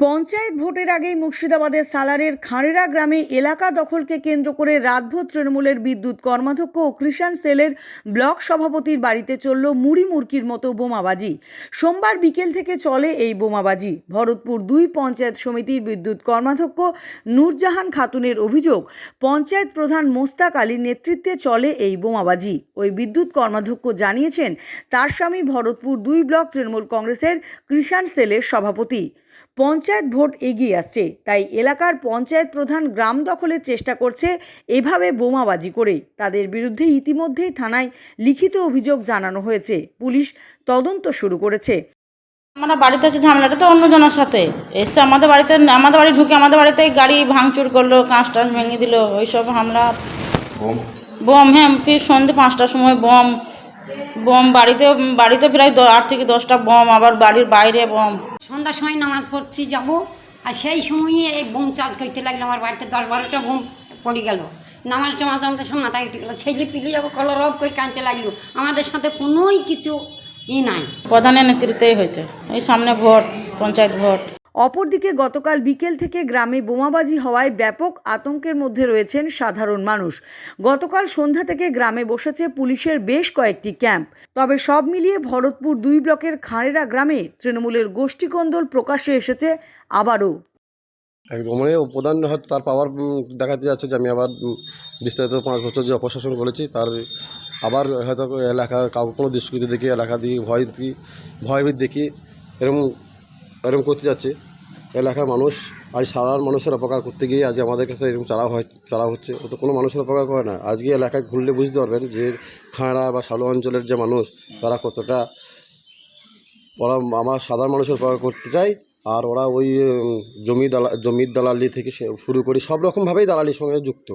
পঞ্চায়েত ভোটের আগেই মুর্শিদাবাদের সালারের খাঁড়েরা গ্রামে এলাকা দখলকে কেন্দ্র করে রাতভর তৃণমূলের বিদ্যুৎ কর্মাধ্যক্ষ ও কৃষাণ সেলের ব্লক সভাপতির বাড়িতে চলল মুড়ি মুরকির মতো বোমাবাজি। সোমবার বিকেল থেকে চলে এই বোমাবাজি। ভরতপুর দুই পঞ্চায়েত সমিতির বিদ্যুৎ কর্মাধ্যক্ষ নূরজাহান খাতুনের অভিযোগ, পঞ্চায়েত প্রধান মোস্তাক আলীর নেতৃত্বে চলে এই বোমাবাজি। ওই বিদ্যুৎ কর্মাধ্যক্ষ জানিয়েছেন, তার স্বামী ভরতপুর দুই ব্লক তৃণমূল কংগ্রেসের কৃষাণ সেলের সভাপতি। পঞ্চায়েত ভোট এগিয়ে আসছে তাই এলাকার পঞ্চায়েত প্রধান গ্রাম দখলের চেষ্টা করছে এভাবে বোমাবাজি করে। তাদের বিরুদ্ধে ইতিমধ্যেই থানায় লিখিত অভিযোগ জানানো হয়েছে। পুলিশ তদন্ত শুরু করেছে। আমরা বাড়িতে আছে ঝামেলাটা তো অন্যজনের সাথে। এসে আমাদের বাড়িতে আমাদের বাড়ি ঢুকে আমাদের বাড়িতে গাড়ি ভাঙচুর করল কাঁচ টাচ ভেঙে দিল ওইসব হামলা। বোম? হ্যাঁ ফির সন্ধ্যে পাঁচটার সময় বোম বোম বাড়িতে বাড়িতে প্রায় আট থেকে দশটা বোম আবার বাড়ির বাইরে বোম। সন্ধ্যার সময় নামাজ পড়তে যাব আর সেই সময়ই এই বোম চার্জ করতে লাগল আমার বাড়িতে দশ বারোটা বোম পড়ে গেল। নামাজ টামাজ আমাদের সব মাথায় উঠে গেলো ছেলে পিলি যাব কলর অফ করে কাঁদতে লাগল। আমাদের সাথে কোনোই কিছু ই নাই। প্রধানের নেতৃত্বেই হয়েছে এই সামনে ভোট পঞ্চায়েত ভোট। অপরদিকে গতকাল বিকেল থেকে গ্রামে বোমাবাজি হওয়ায় ব্যাপক আতঙ্কের মধ্যে রয়েছেন সাধারণ মানুষ। গতকাল সন্ধ্যা থেকে গ্রামে বসেছে পুলিশের বেশ কয়েকটি ক্যাম্প। তবে সব মিলিয়ে ভরতপুর দুই ব্লকের খাঁড়েরা গ্রামে তৃণমূলের গোষ্ঠীকন্দল প্রকাশ্যে এসেছে আবারও। একদম প্রধান হয়তো তার পাওয়ার দেখাতে যাচ্ছে যে আমি আবার বিস্তারিত পাঁচ বছর যে অপশাসন করেছি, তার আবার হয়তো এলাকা, কাউকে কোনো দুষ্কৃতি দেখি, এলাকা দিয়ে ভয় দেখি, ভয়ভীত দেখি, এরকম এরকম করতে যাচ্ছে। এলাকার মানুষ, আজ সাধারণ মানুষের অপকার করতে গিয়ে আজ আমাদের কাছে এরকম চালা হয় চালা হচ্ছে। ও তো কোনো মানুষের অপকার করে না। আজকে এলাকায় ঘুরলে বুঝতে পারবেন যে খাঁড়া বা সালু অঞ্চলের যে মানুষ, তারা কতটা ওরা আমরা সাধারণ মানুষের উপকার করতে চাই আর ওরা ওই জমি দালা, জমির দালালি থেকে শুরু করে সব রকমভাবেই দালালির সঙ্গে যুক্ত।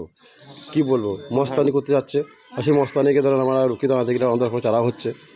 কি বলব? মস্তানি করতে যাচ্ছে। আর সেই মস্তানিকে ধরেন আমরা রুখি দাঁড়াতে গেলে আমাদের উপর চারা হচ্ছে।